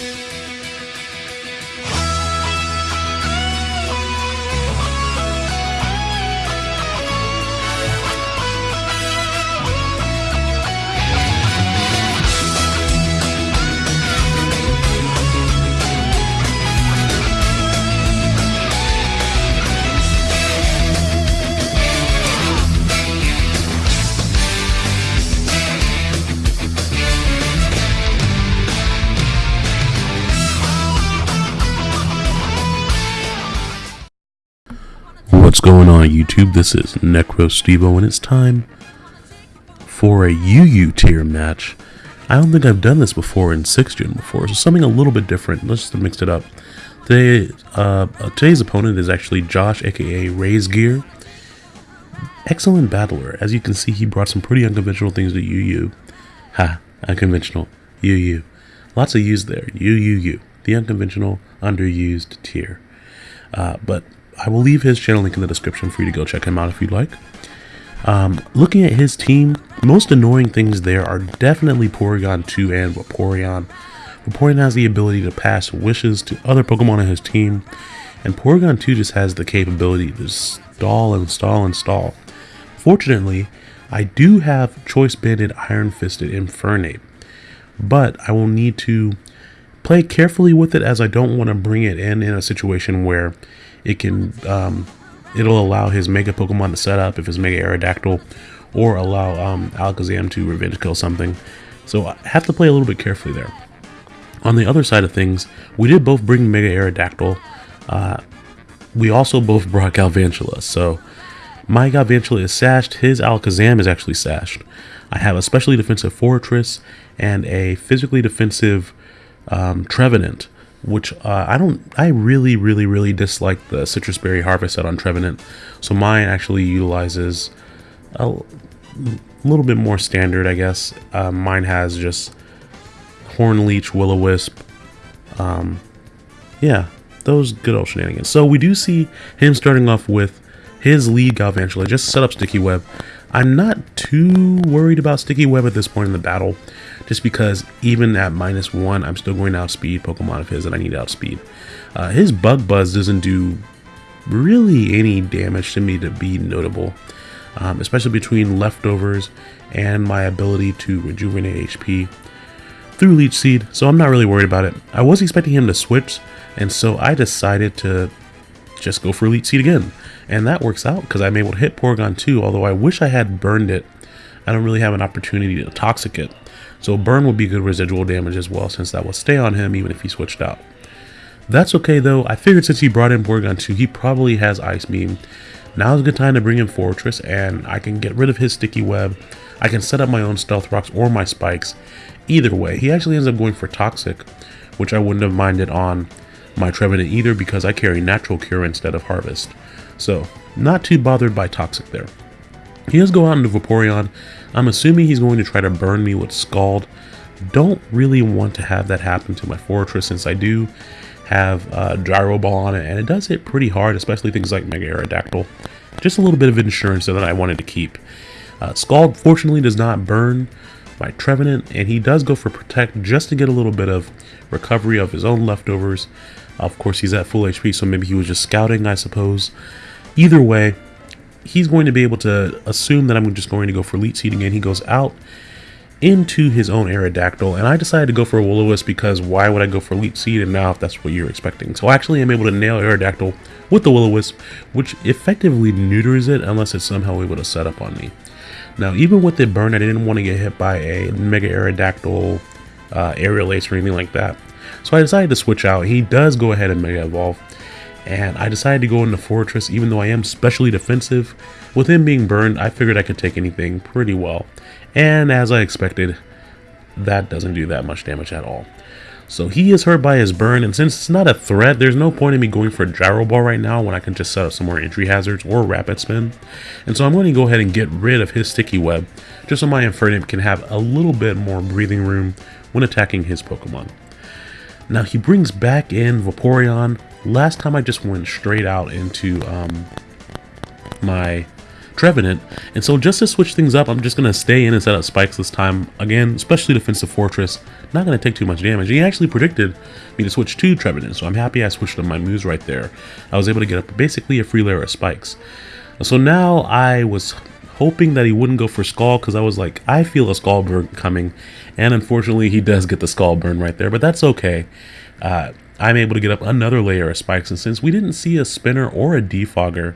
What's going on YouTube? This is Necro Stevo and it's time for a UU tier match. I don't think I've done this before in 6th gen before, so something a little bit different. Let's just mix it up. Today, uh, today's opponent is actually Josh, aka Raise Gear. Excellent battler. As you can see, he brought some pretty unconventional things to UU. Ha, unconventional. UU. Lots of U's there. UUU. The unconventional, underused tier. Uh, but I will leave his channel link in the description for you to go check him out if you'd like. Um, looking at his team, most annoying things there are definitely Porygon 2 and Vaporeon. Vaporeon has the ability to pass wishes to other Pokemon in his team, and Porygon 2 just has the capability to stall and stall and stall. Fortunately, I do have Choice Banded Iron Fisted Infernape, but I will need to play carefully with it as I don't want to bring it in in a situation where it can um, it'll allow his Mega Pokemon to set up if it's Mega Aerodactyl, or allow um, Alakazam to revenge kill something. So I have to play a little bit carefully there. On the other side of things, we did both bring Mega Aerodactyl. Uh, we also both brought Galvantula, so my Galvantula is sashed, his Alakazam is actually sashed. I have a specially defensive Forretress and a physically defensive um, Trevenant which uh, I don't, I really, really, really dislike the Sitrus Berry Harvest set on Trevenant. So mine actually utilizes a little bit more standard, I guess. Uh, mine has just Horn Leech, Will-O-Wisp. Um, yeah, those good old shenanigans. So we do see him starting off with his lead Galvantula, just set up Sticky Web. I'm not too worried about Sticky Web at this point in the battle just because even at minus one, I'm still going to outspeed Pokemon of his that I need to outspeed. Uh, his Bug Buzz doesn't do really any damage to me to be notable, um, especially between leftovers and my ability to rejuvenate HP through Leech Seed, so I'm not really worried about it. I was expecting him to switch, and so I decided to just go for Leech Seed again. And that works out because I'm able to hit Porygon 2, although I wish I had burned it. I don't really have an opportunity to Toxic it. So burn will be good residual damage as well since that will stay on him even if he switched out. That's okay though, I figured since he brought in Porygon 2, he probably has Ice Beam. Now is a good time to bring in Forretress and I can get rid of his Sticky Web. I can set up my own Stealth Rocks or my Spikes. Either way, he actually ends up going for Toxic, which I wouldn't have minded on my Trevenant either because I carry Natural Cure instead of Harvest. So, not too bothered by Toxic there. He does go out into Vaporeon. I'm assuming he's going to try to burn me with Scald. Don't really want to have that happen to my Forretress since I do have a Gyro Ball on it and it does hit pretty hard, especially things like Mega Aerodactyl. Just a little bit of insurance that I wanted to keep. Uh, Scald fortunately does not burn my Trevenant and he does go for Protect just to get a little bit of recovery of his own leftovers. Of course he's at full HP so maybe he was just scouting I suppose. Either way, he's going to be able to assume that I'm just going to go for Leech Seed again. He goes out into his own Aerodactyl, and I decided to go for a Will-O-Wisp because why would I go for Leech Seed and now if that's what you're expecting. So actually I'm able to nail Aerodactyl with the Will-O-Wisp, which effectively neuters it unless it's somehow able to set up on me. Now even with the burn, I didn't want to get hit by a Mega Aerodactyl, uh, Aerial Ace or anything like that. So I decided to switch out. He does go ahead and Mega Evolve and I decided to go into Forretress even though I am specially defensive. With him being burned, I figured I could take anything pretty well. And as I expected, that doesn't do that much damage at all. So he is hurt by his burn, and since it's not a threat, there's no point in me going for a Gyro Ball right now when I can just set up some more entry hazards or Rapid Spin. And so I'm going to go ahead and get rid of his Sticky Web, just so my Infernape can have a little bit more breathing room when attacking his Pokemon. Now he brings back in Vaporeon. Last time I just went straight out into um, my Trevenant. And so just to switch things up, I'm just going to stay in and set up spikes this time. Again, especially defensive Forretress. Not going to take too much damage. He actually predicted me to switch to Trevenant, so I'm happy I switched up my moves right there. I was able to get up basically a free layer of spikes. So now I was hoping that he wouldn't go for Scald because I was like, I feel a Scald coming. And unfortunately, he does get the Scald burn right there, but that's okay. Uh, I'm able to get up another layer of spikes, and since we didn't see a spinner or a defogger,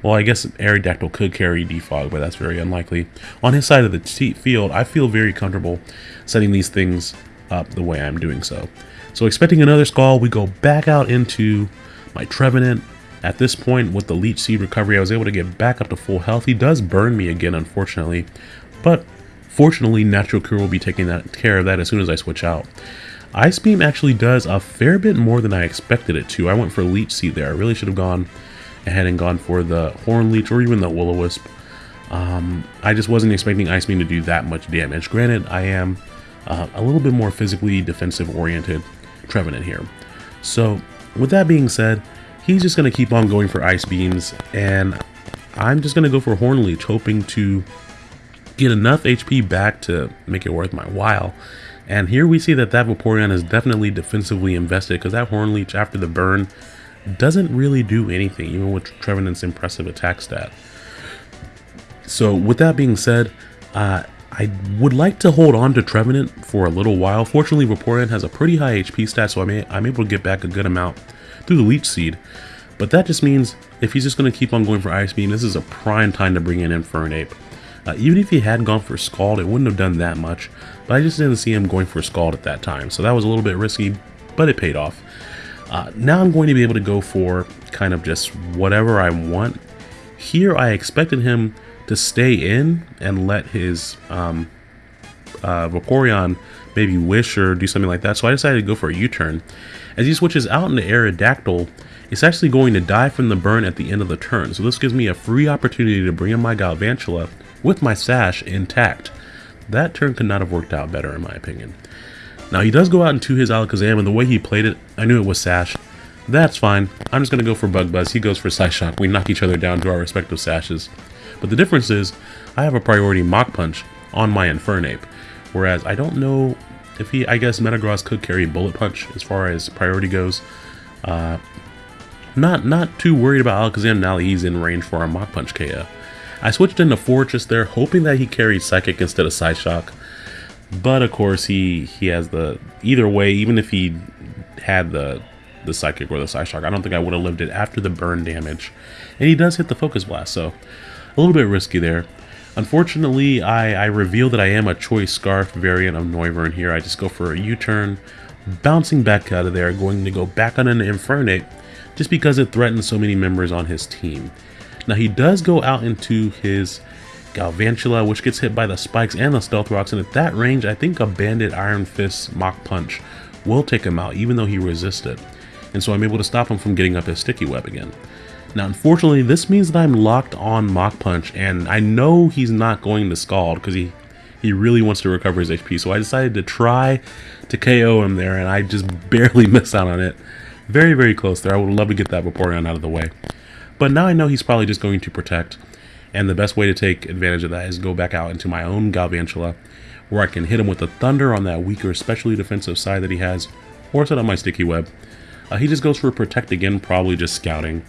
well, I guess Aerodactyl could carry defog, but that's very unlikely. On his side of the field, I feel very comfortable setting these things up the way I'm doing so. So expecting another Scald, we go back out into my Trevenant. At this point, with the Leech Seed recovery, I was able to get back up to full health. He does burn me again, unfortunately, but fortunately, Natural Cure will be taking that care of that as soon as I switch out. Ice Beam actually does a fair bit more than I expected it to. I went for Leech Seed there. I really should have gone ahead and gone for the Horn Leech or even the Will-O-Wisp. Um, I just wasn't expecting Ice Beam to do that much damage. Granted, I am uh, a little bit more physically defensive oriented Trevenant here. So, with that being said, he's just going to keep on going for Ice Beams, and I'm just going to go for Horn Leech, hoping to get enough HP back to make it worth my while. And here we see that that Vaporeon is definitely defensively invested, because that Horn Leech, after the burn, doesn't really do anything, even with Trevenant's impressive attack stat. So with that being said, uh, I would like to hold on to Trevenant for a little while. Fortunately, Vaporeon has a pretty high HP stat, so I'm, a I'm able to get back a good amount through the Leech Seed. But that just means if he's just going to keep on going for Ice Beam, this is a prime time to bring in Infernape. Uh, even if he had gone for Scald, it wouldn't have done that much. But I just didn't see him going for Scald at that time, so that was a little bit risky, but it paid off. Uh, now I'm going to be able to go for kind of just whatever I want. Here I expected him to stay in and let his um, uh, Vaporeon maybe wish or do something like that. So I decided to go for a U-turn. As he switches out into Aerodactyl, it's actually going to die from the burn at the end of the turn. So this gives me a free opportunity to bring in my Galvantula with my Sash intact. That turn could not have worked out better in my opinion. Now he does go out into his Alakazam, and the way he played it, I knew it was Sash. That's fine. I'm just going to go for Bug Buzz. He goes for Psyshock. We knock each other down to our respective Sashes. But the difference is, I have a priority Mach Punch on my Infernape. Whereas I don't know if he, I guess Metagross could carry Bullet Punch as far as priority goes. Uh, not not too worried about Alakazam now that he's in range for a Mach Punch KO. I switched into Forretress there, hoping that he carried Psychic instead of Psyshock. But of course, he he has the either way. Even if he had the the psychic or the Psyshock, I don't think I would have lived it after the burn damage. And he does hit the focus blast, so a little bit risky there. Unfortunately, I, I reveal that I am a choice scarf variant of Noivern here. I just go for a U-turn, bouncing back out of there, going to go back on an Infernape, just because it threatens so many members on his team. Now he does go out into his Galvantula, which gets hit by the spikes and the stealth rocks, and at that range, I think a Banded Iron Fist Mach Punch will take him out, even though he resisted. And so I'm able to stop him from getting up his Sticky Web again. Now, unfortunately, this means that I'm locked on Mach Punch, and I know he's not going to Scald, because he, he really wants to recover his HP, so I decided to try to KO him there, and I just barely missed out on it. Very, very close there. I would love to get that Vaporeon out of the way. But now I know he's probably just going to protect, and the best way to take advantage of that is go back out into my own Galvantula, where I can hit him with the Thunder on that weaker, especially defensive side that he has, or set up my Sticky Web. Uh, he just goes for Protect again, probably just scouting.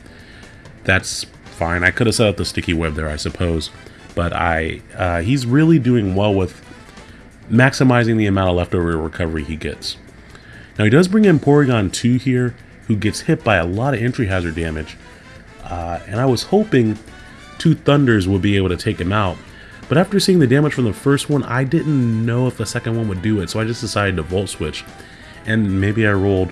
That's fine. I could have set up the Sticky Web there, I suppose. But I, uh, he's really doing well with maximizing the amount of leftover recovery he gets. Now he does bring in Porygon 2 here, who gets hit by a lot of entry hazard damage. Uh, and I was hoping two Thunders would be able to take him out. But after seeing the damage from the first one, I didn't know if the second one would do it, so I just decided to Volt Switch. And maybe I rolled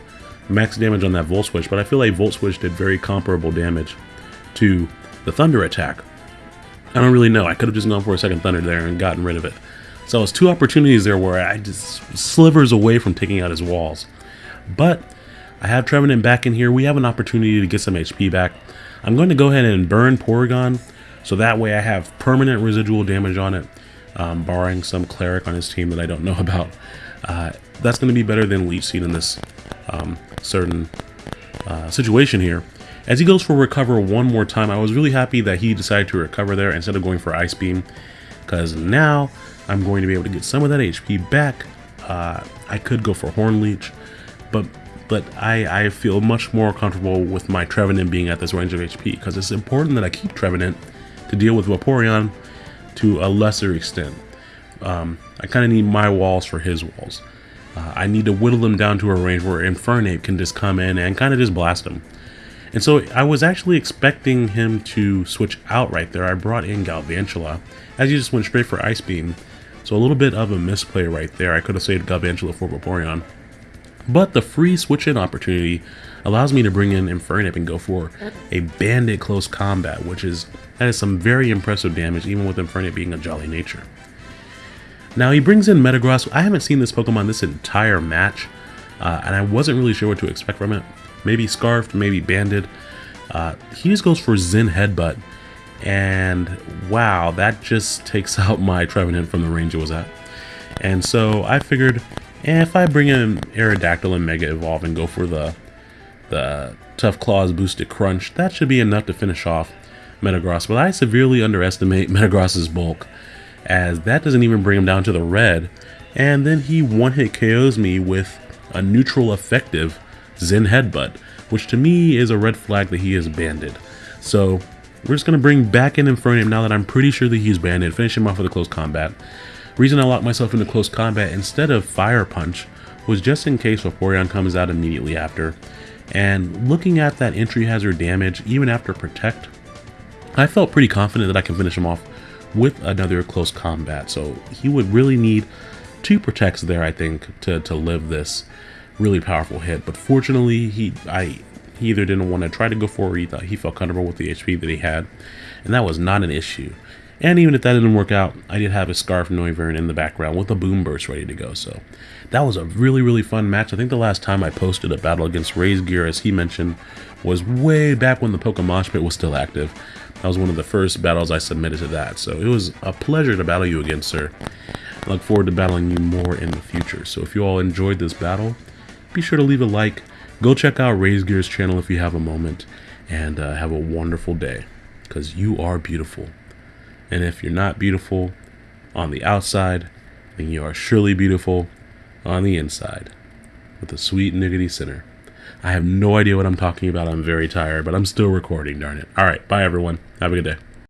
max damage on that Volt Switch, but I feel like Volt Switch did very comparable damage to the Thunder attack. I don't really know. I could have just gone for a second Thunder there and gotten rid of it. So it was two opportunities there where I just slivers away from taking out his walls. But I have Trevenant back in here. We have an opportunity to get some HP back. I'm going to go ahead and burn Porygon, so that way I have permanent residual damage on it, um, barring some Cleric on his team that I don't know about. Uh, that's going to be better than Leech Seed in this um, certain uh, situation here. As he goes for recover one more time, I was really happy that he decided to recover there instead of going for Ice Beam, because now I'm going to be able to get some of that HP back. Uh, I could go for Horn Leech, but but I, I feel much more comfortable with my Trevenant being at this range of HP, because it's important that I keep Trevenant to deal with Vaporeon to a lesser extent. Um, I kind of need my walls for his walls. Uh, I need to whittle them down to a range where Infernape can just come in and kind of just blast them. And so I was actually expecting him to switch out right there. I brought in Galvantula, as he just went straight for Ice Beam. So a little bit of a misplay right there. I could have saved Galvantula for Vaporeon. But the free switch-in opportunity allows me to bring in Infernape and go for a Banded Close Combat, which is that is some very impressive damage, even with Infernape being a jolly nature. Now he brings in Metagross. I haven't seen this Pokemon this entire match, uh, and I wasn't really sure what to expect from it. Maybe Scarfed, maybe Banded. Uh, he just goes for Zen Headbutt, and wow, that just takes out my Trevenant from the range it was at. And so I figured, Eh, if I bring in Aerodactyl and Mega Evolve and go for the the Tough Claws Boosted Crunch, that should be enough to finish off Metagross. But I severely underestimate Metagross's bulk, as that doesn't even bring him down to the red. And then he one-hit KOs me with a neutral effective Zen Headbutt, which to me is a red flag that he is banded. So we're just going to bring back in Infernape now that I'm pretty sure that he's banded, finish him off with a close combat. Reason I locked myself into close combat instead of Fire Punch was just in case Vaporeon comes out immediately after. And looking at that entry hazard damage, even after Protect, I felt pretty confident that I can finish him off with another close combat. So he would really need two Protects there, I think, to, to live this really powerful hit. But fortunately, he I he either didn't want to try to go for or he thought he felt comfortable with the HP that he had. And that was not an issue. And even if that didn't work out, I did have a Scarf Noivern in the background with a Boomburst ready to go. So that was a really, really fun match. I think the last time I posted a battle against Raise Gear, as he mentioned, was way back when the Pokemon Pit was still active. That was one of the first battles I submitted to that. So it was a pleasure to battle you again, sir. I look forward to battling you more in the future. So if you all enjoyed this battle, be sure to leave a like. Go check out Raise Gear's channel if you have a moment. And uh, have a wonderful day. Because you are beautiful. And if you're not beautiful on the outside, then you are surely beautiful on the inside. With a sweet niggity center. I have no idea what I'm talking about. I'm very tired, but I'm still recording, darn it. All right, bye everyone. Have a good day.